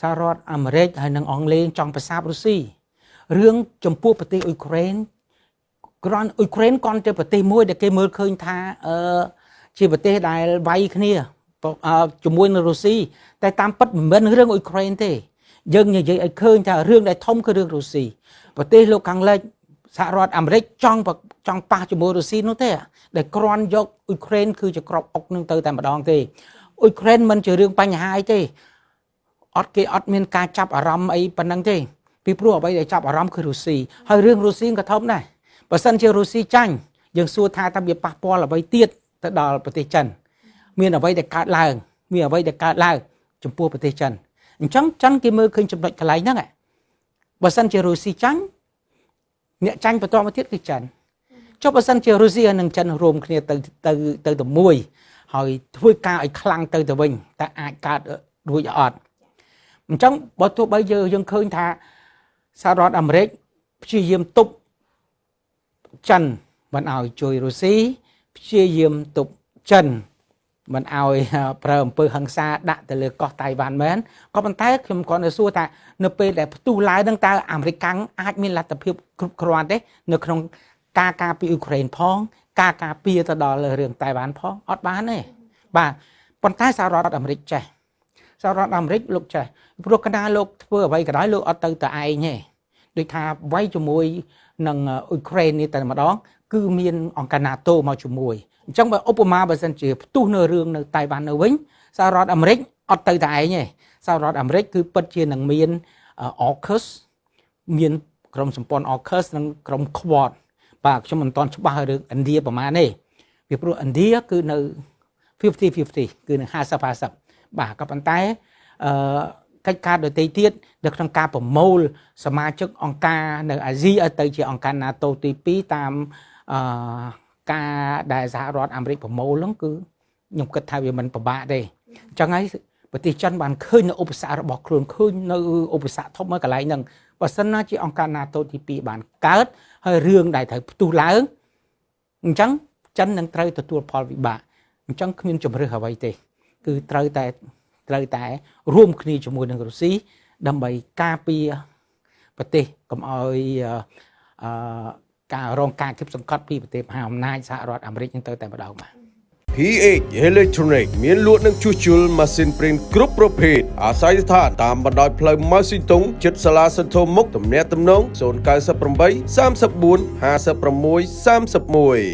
សហរដ្ឋអាមេរិកហើយនិងអង់គ្លេសចង់ប្រសាបរុស្ស៊ីរឿងចំពោះប្រទេសអ៊ុយក្រែនគ្រាន់អ៊ុយក្រែនគ្រាន់តែប្រទេសមួយដែលគេមើលឃើញថាអឺជាប្រទេសដែលវាយគ្នាជាមួយនឹងរុស្ស៊ីតែតាមពិតមិនមែនរឿងអ៊ុយក្រែនទេយើងនិយាយឲ្យឃើញថារឿងដែលធំគឺរឿងរុស្ស៊ីប្រទេសលោកខាងលិចសហរដ្ឋអាមេរិកចង់ចង់ប៉ះជាមួយរុស្ស៊ីនោះទេដែលគ្រាន់យកអ៊ុយក្រែនគឺជាក្របអុកនឹងទៅតែម្ដងទេអ៊ុយក្រែនមិនជារឿងបញ្ហាអីទេ អត់គេអត់មានការចាប់អារម្មណ៍អីប៉ុណ្ណឹងទេពីព្រោះអ្វីដែលចាប់អារម្មណ៍គឺរុស្ស៊ីហើយរឿងរុស្ស៊ីក៏ធំដែរបើសិនជារុស្ស៊ីចាញ់យើងសួរថាតើវាប៉ះពាល់អ្វីទៀតទៅដល់ប្រទេសចិន មានអ្វីដែលកើតឡើង មានអ្វីដែលកើតឡើងចំពោះប្រទេសចិនអញ្ចឹងចិនគេមើលឃើញចំណុចកន្លែងហ្នឹងបើសិនជារុស្ស៊ីចាញ់អ្នកចាញ់បន្តមកទៀតគឺចិនចុះបើសិនជារុស្ស៊ីនិងចិនរួមគ្នាទៅទៅទៅទៅមួយហើយធ្វើការឲ្យខ្លាំងទៅទៅវិញតើអាចកើតរួចអត់ អញ្ចឹងបើទោះបីយើងយើងឃើញថាសហរដ្ឋអាមេរិកព្យាយាមទប់ចិនមិនឲ្យជួយរុស្ស៊ីព្យាយាមទប់ចិនមិនឲ្យប្រើអំពើហិង្សាដាក់ទៅលើកោះតៃវ៉ាន់មែនក៏ប៉ុន្តែខ្ញុំគ្រាន់តែសួរថានៅពេលដែលផ្ទុះឡើងនឹងតើអាមេរិកកាំងអាចមានលទ្ធភាពគ្រប់គ្រាន់ទេនៅក្នុងការការពារអ៊ុយក្រែនផង ការការពារទៅដល់រឿងតៃវ៉ាន់ផងអត់បានទេបាទប៉ុន្តែសហរដ្ឋអាមេរិកចេះ សហរដ្ឋអាមេរិកលោកចេះព្រោះកណ្ដាលលោកធ្វើអ្វីក៏ដោយលោកអត់ទៅតែឯងទេដូចថាវាយជាមួយនឹងអ៊ុយក្រែននេះតែម្ដង គឺមានអង្គការ NATO មកជាមួយអញ្ចឹងបើឧបមាបើសិនជាផ្ទុះនៅរឿងនៅតៃវ៉ាន់នៅវិញសហរដ្ឋអាមេរិកអត់ទៅតែឯងទេសហរដ្ឋអាមេរិកគឺពិតជានឹងមាន AUKUS មានក្រុមសម្ព័ន្ធ AUKUS និងក្រុម Quad បាទខ្ញុំមិនតន់ច្បាស់រឿងឥណ្ឌាប្រហែលទេពីព្រោះឥណ្ឌាគឺនៅ50 50គឺនឹង50 50 បាទក៏ប៉ុន្តែអឺកិច្ចការដទៃទៀតនៅក្នុងការប្រមូល សមាជិកអង្គការនៅអាស៊ីឲ្យទៅជាអង្គការ NATO ទី2តាមអឺការដែលសហរដ្ឋអាមេរិកប្រមូលហ្នឹងគឺខ្ញុំគិតថាវាមិនពិបាកទេអញ្ចឹងហើយប្រទេសចិនបានឃើញនៅឧបសគ្គរបស់ខ្លួនឃើញនៅឧបសគ្គធំមួយកន្លែងហ្នឹងបើសិនណាជាអង្គការ NATO ទី2បានកើតហើយរឿងដែលត្រូវផ្ទុះឡើងអញ្ចឹងចិននឹងត្រូវទទួលផលវិបាកអញ្ចឹងគ្មានជំរឿសអ្វីទេ គឺត្រូវតែត្រូវតែ រួមគ្នាជាមួយនឹងរុស្ស៊ីដើម្បីការពារប្រទេសកុំឲ្យអឺការរងការគិបសង្កត់ពីប្រទេសមហាអំណាចសហរដ្ឋអាមេរិកនឹងទៅតែម្ដងបាទ PH Electronic មានលក់និងជួសជុលម៉ាស៊ីនព្រីនគ្រប់ប្រភេទអាស្រ័យស្ថានតាមបណ្ដោយផ្លូវម៉ៅស៊ីតុងចិត្តសាលាសន្ធមុខទំនាក់ទំនង098 34 56 31